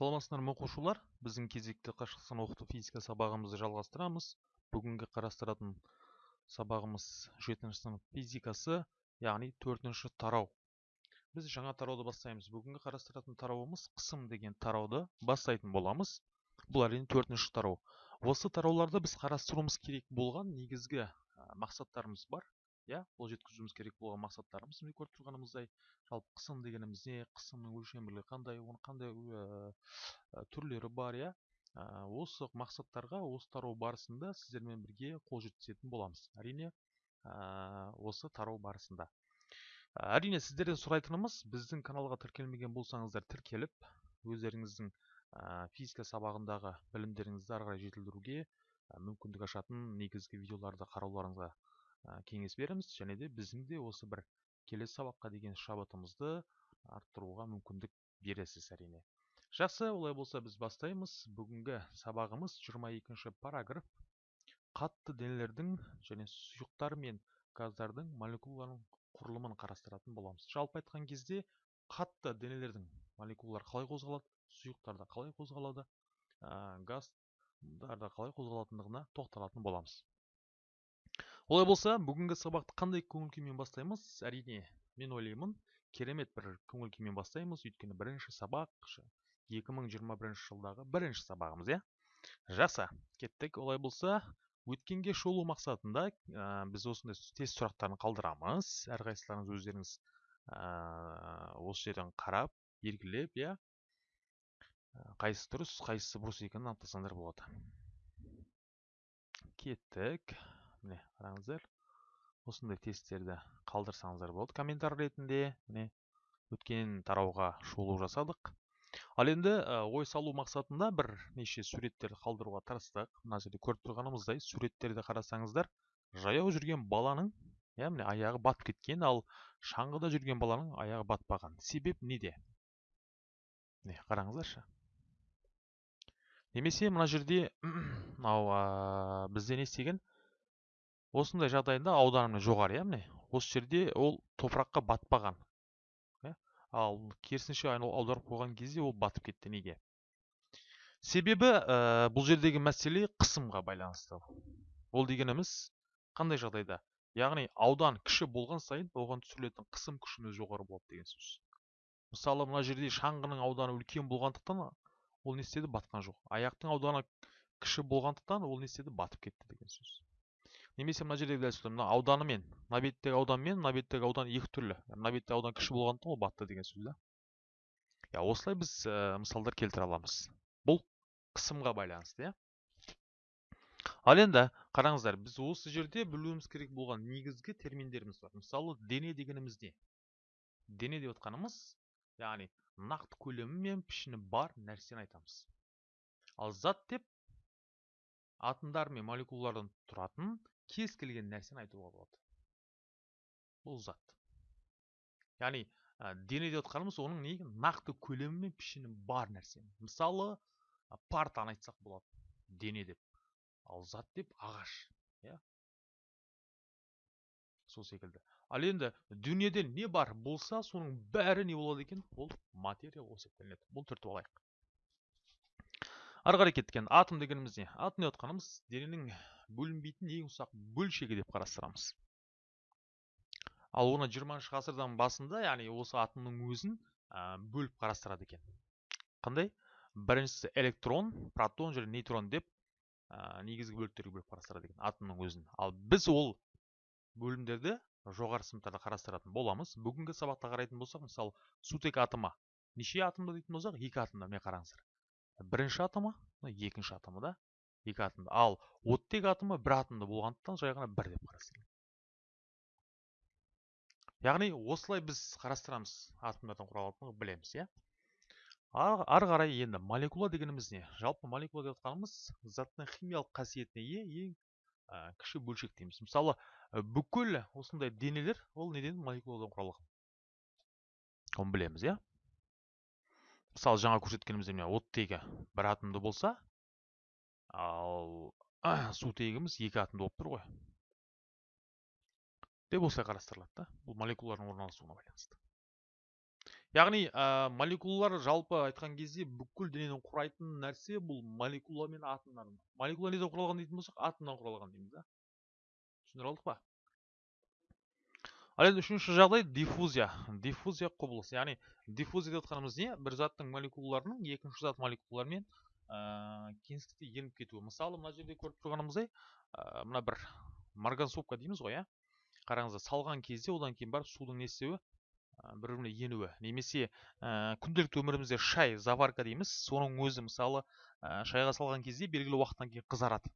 саламатсыздар ма оқушылар? Біздің кезекті қашықтан оқыту физика сабағымызды жалғастырамыз. Бүгінгі қарастыратын сабағымыз жетінші сынып физикасы яғни төртінші тарау. Біз жаңа тарауды бастаймыз. Бүгінгі қарастыратын тарауымыз қысым деген тарауды бастайтын боламыз. Бұл әрине төртінші тарау. Осы тарауларда біз қарастыруымыз керек болған негізгі мақсаттарымыз бар. Иә қол жеткізуіміз керек болған мақсаттарымыз. Міне көріп тұрғанымыздай жалпы қысым дегеніміз не? Қысымның өлшемділігі қандай? Оның қандай түрлері бар иә? Осы мақсаттарға осы тарау барысында сіздермен бірге қол жеткізетін боламыз. Әрине осы тарау барысында. Әрине сіздерден сұрайтынымыз біздің каналға тіркелмеген болсаңыздар тіркеліп өздеріңіздің физика сабағындағы білімдеріңізді ары қарай жетілдіруге мүмкіндік ашатын негізгі видеоларды қарауларыңызға кеңес береміз. Және де біздің де осы бір келесі сабаққа деген шабытымызды арттыруға мүмкіндік бересіз әрине. Жақсы олай болса біз бастаймыз. Бүгінгі сабағымыз 22 параграф. Қатты денелердің және сұйықтар мен газдардың молекулаларының құрылымын қарастыратын боламыз. Жалпы айтқан кезде қатты денелердің молекулалары қалай қозғалады? Сұйықтарда қалай қозғалады? Ә, газдарда қалай қозғалатындығына тоқталатын боламыз. Олай болса бүгінгі сабақты қандай көңіл күймен бастаймыз? Әрине мен ойлаймын керемет бір көңіл күймен бастаймыз. Өйткені бірінші сабақ 2021 жылдағы бірінші сабағымыз иә? Жақсы кеттік. Олай болса өткенге шолу мақсатында ә, біз осындай тест сұрақтарын қалдырамыз. Әрқайсыларыңыз өздеріңіз ә, осы жерден қарап белгілеп иә? Қайсысы дұрыс қайсысы бұрыс екенін анықтасаңдар болады. Кеттік. Міне қараңыздар. Осындай тесттерді қалдырсаңыздар болады комментарий ретінде. Міне өткен тарауға шолу жасадық. Ал енді ой салу мақсатында бір неше суреттерді қалдыруға тырыстық. Мына жерде көріп тұрғанымыздай суреттерді қарасаңыздар жаяу жүрген баланың иә міне аяғы батып кеткен ал шаңғыда жүрген баланың аяғы батпаған. Себеп неде? Міне қараңыздаршы. Немесе мына жерде мынау бізде не істеген? Осындай жағдайда ауданы жоғары иә міне осы жерде ол топыраққа батпаған иә. Ал керісінше аударып қойған кезде ол батып кетті неге? Себебі ә, бұл жердегі мәселе қысымға байланысты. Ол дегеніміз қандай жағдайда? Яғни аудан кіші болған сайын оған түсірілетін қысым күшіміз жоғары болады деген сөз. Мысалы мына жерде шаңғының ауданы үлкен болғандықтан ол не істеді? Батқан жоқ. Аяқтың ауданы кіші болғандықтан ол не істеді? Батып кетті деген сөз. Немесе мына жердегі дәл мына ауданы мен мына беттегі аудан мен мына беттегі аудан екі түрлі. Мына беттегі аудан кіші болғандықтан ол батты деген сөз да. Иә осылай біз ә, мысалдар келтіре аламыз. Бұл қысымға байланысты иә. Ал енді қараңыздар біз осы жерде білуіміз керек болған негізгі терминдеріміз бар. Мысалы дене дегеніміз не дене деп отқанымыз яғни нақты көлемі мен пішіні бар нәрсені айтамыз. Ал зат деп атомдар мен молекулалардан тұратын кез келген нәрсені айтуға болады бұл зат яғни ә, дене деп отқанымыз оның не нақты көлемі мен пішіні бар нәрсе мысалы партаны айтсақ болады дене деп ал зат деп ағаш иә сол секілді ал енді дүниеде не бар болса соның бәрі не болады екен ол материя болып есептелінеді бұл түртіп алайық ары қарай кеткен атом дегеніміз не атом деп отқанымыз дененің бөлінбейтін ең ұсақ бөлшегі деп қарастырамыз. Ал оны жиырмасыншы ғасырдан басында яғни осы атомның өзін бөліп қарастырады екен. Қандай? Біріншісі электрон протон және нейтрон деп ә, негізгі бөліктерге бөліп қарастырады екен атомның өзін. Ал біз ол бөлімдерді жоғары сыныптарда қарастыратын боламыз. Бүгінгі сабақта қарайтын болсақ мысалы сутек атомы неше атомды дейтін болсақ екі атомда міне қараңыздар. Бірінші атомы екінші атомы да екі атомды ал оттек атомы бір атомды болғандықтан жай ғана бір деп қарастырылады яғни осылай біз қарастырамыз атомдардан құралатынын білеміз иә. Ары қарай енді молекула дегеніміз не? Жалпы молекула деп жатқанымыз заттың химиялық қасиетіне ие ең кіші бөлшек дейміз. Мысалы бүкіл осындай денелер ол неден? Молекуладан құралған оны білеміз иә. Мысалы жаңа көрсеткеніміздей міне оттегі бір атомды болса ал сутегіміз екі атомды болып тұр ғой. Деп осылай қарастырылады да бұл молекулалардың орналасуына байланысты. Яғни ә, молекулалар жалпы айтқан кезде бүкіл денені құрайтын нәрсе бұл молекула мен атомдар молекула неден құралған дейтін болсақ атомнан құралған дейміз да. Түсіндіре алдық па? Ал енді үшінші жағдай диффузия. Диффузия құбылыс яғни диффузия деп отқанымыз не? Бір заттың молекулаларының екінші зат молекулаларымен ә, кеңістікте еніп кетуі мысалы мына жерде көріп тұрғанымыздай ә, мына бір марганцовка дейміз ғой иә қараңыздар салған кезде одан кейін барып судың не істеуі? Бір біріне енуі. Немесе ә, күнделікті өмірімізде шай заварка дейміз. Соның өзі мысалы ә, шайға салған кезде белгілі уақыттан кейін қызарады.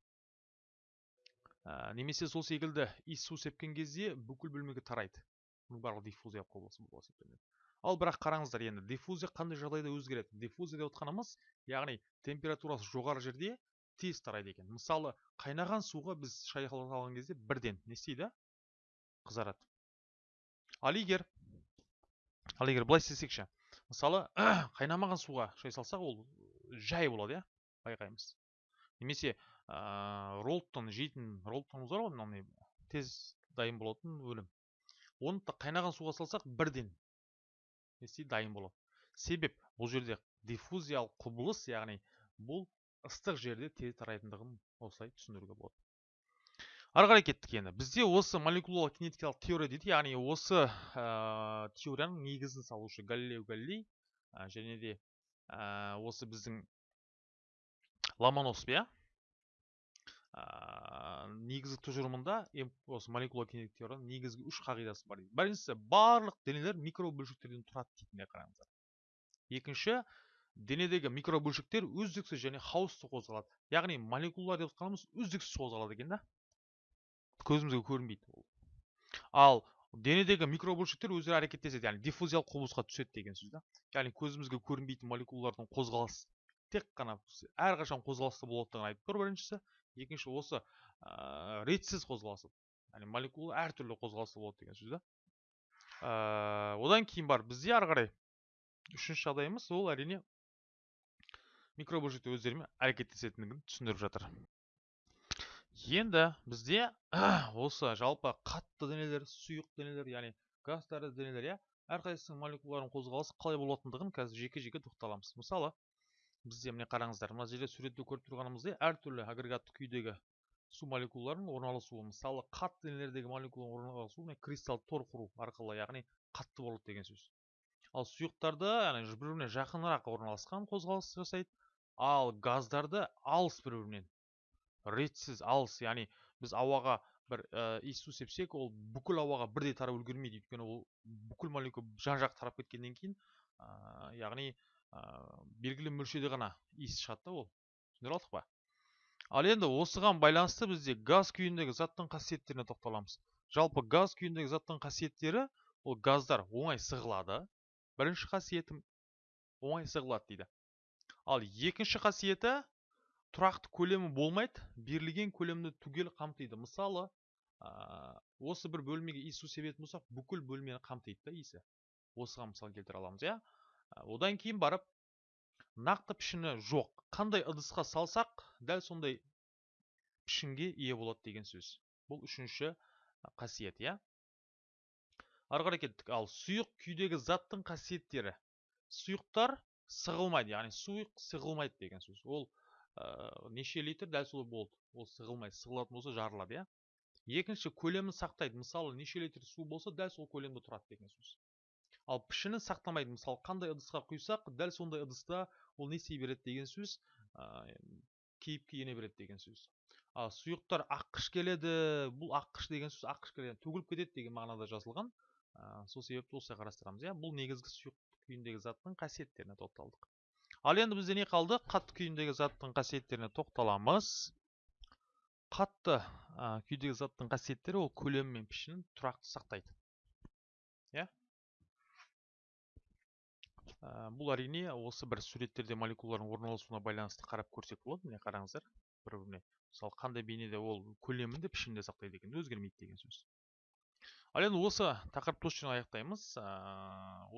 Ә, немесе сол секілді иіс су сепкен кезде бүкіл бөлмеге тарайды. Бұның барлығы диффузия құбылысы болып есептелінеді ал бірақ қараңыздар енді диффузия қандай жағдайда өзгереді? Диффузия деп отқанымыз яғни температурасы жоғары жерде тез тарайды екен. Мысалы қайнаған суға біз шай салған кезде бірден не істейді? Қызарады. Ал егер ал егер былай істесекші мысалы қайнамаған суға шай салсақ ол жай болады иә? Байқаймыз. Немесе ә, роллтон жейтін роллтонымыз бар ғой тез дайын болатын өнім оны қайнаған суға салсақ бірден. Не дайын болады себеп бұл жерде диффузиялық құбылыс яғни бұл ыстық жерде тез тарайтындығын осылай түсіндіруге болады. Ары қарай кеттік енді. Бізде осы молекулалық кинетикалық теория дейді яғни осы теорияның негізін салушы галилео галилей және де осы біздің ломоносов иә? Ә, негізгі тұжырымында осы молекула кинетикалық теорияның негізгі үш қағидасы бар дейді. Біріншісі барлық денелер микробөлшектерден тұрады дейтін қараңыздар. Екінші денедегі микробөлшектер үздіксіз және хаосты қозғалады. Яғни молекулалар деп жатқанымыз үздіксіз қозғалады екен да. Көзімізге көрінбейді ол. Ал денедегі микробөлшектер өздері әрекеттеседі. Яғни диффузиялық құбылысқа түседі деген сөз да. Яғни көзімізге көрінбейтін молекулалардың қозғалысы тек қана әрқашан қозғалыста болатындығын айтып тұр біріншісі. Екінші осы ә, ретсіз қозғалысы яғни молекула әртүрлі қозғалыста болады деген сөз да? Ә, одан кейін бар бізде ары қарай үшінші жағдайымыз ол әрине микробөлшектер өздерімен әрекеттесетіндігін түсіндіріп жатыр. Енді бізде осы жалпы қатты денелер сұйық денелер яғни газ тәрізді денелер иә? Әрқайсысының молекулаларының қозғалысы қалай болатындығын қазір жеке жеке тоқталамыз. Мысалы бізде міне қараңыздар мына жерде суретте көріп тұрғанымыздай әртүрлі агрегатты күйдегі су молекулаларының орналасуы мысалы қатты денелердегі молекуланың орналасуы кристалл тор құру арқылы яғни қатты болады деген сөз. Ал сұйықтарды яғни бір біріне жақынырақ орналасқан қозғалыс жасайды. Ал газдарды алыс бір бірінен ретсіз алыс яғни біз ауаға бір ә, иіс су сепсек ол бүкіл ауаға бірдей тарап үлгермейді. Өйткені ол бүкіл молекула жан жақ тарап кеткеннен кейін ә, яғни белгілі мөлшерде ғана иіс шығады да ол. Түсіндіре алдық па? Ал енді осыған байланысты бізде газ күйіндегі заттың қасиеттеріне тоқталамыз. Жалпы газ күйіндегі заттың қасиеттері ол газдар оңай сығылады. Бірінші қасиеті оңай сығылады дейді. Ал екінші қасиеті тұрақты көлемі болмайды берілген көлемді түгел қамтиды. Мысалы ә, осы бір бөлмеге иіс су себетін болсақ бүкіл бөлмені қамтиды да иісі. Осыған мысал келтіре аламыз иә? Одан кейін барып нақты пішіні жоқ. Қандай ыдысқа салсақ дәл сондай пішінге ие болады деген сөз. Бұл үшінші қасиет иә? Ары қарай кеттік. Ал сұйық күйдегі заттың қасиеттері. Сұйықтар сығылмайды яғни сұйық сығылмайды деген сөз. Ол ә, неше литр дәл солай болды. Ол сығылмай сығылатын болса жарылады иә? Екінші көлемін сақтайды. Мысалы неше литр су болса дәл сол көлемде тұрады деген сөз. Ал пішінін сақтамайды. Мысалы қандай ыдысқа құйсақ дәл сондай ыдыста ол не істей береді деген сөз ә, кейіпке ене береді деген сөз. Ал сұйықтар аққыш келеді бұл аққыш деген сөз аққыш келеді. Төгіліп кетеді деген мағынада жазылған. Ә, сол себепті осылай қарастырамыз иә. Бұл негізгі сұйық күйіндегі заттың қасиеттеріне тоқталдық. Ал енді бізде не қалды? Қатты күйіндегі заттың қасиеттеріне тоқталамыз. Қатты күйдегі заттың қасиеттері ол көлемі мен пішінін тұрақты сақтайды. Иә? Бұл әрине осы бір суреттерде молекулалардың орналасуына байланысты қарап көрсек болады міне қараңыздар. Бір біріне. Мысалы қандай бейнеде ол көлемін де пішінін де сақтайды екен өзгермейді деген сөз. Ал енді осы тақырыпты осы жерден аяқтаймыз.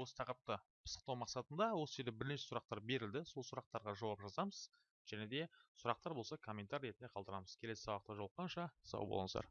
Осы тақырыпты пысықтау мақсатында осы жерде бірнеше сұрақтар берілді. Сол сұрақтарға жауап жазамыз және де сұрақтар болса комментарий ретінде қалдырамыз. Келесі сабақта жолыққанша сау болыңыздар.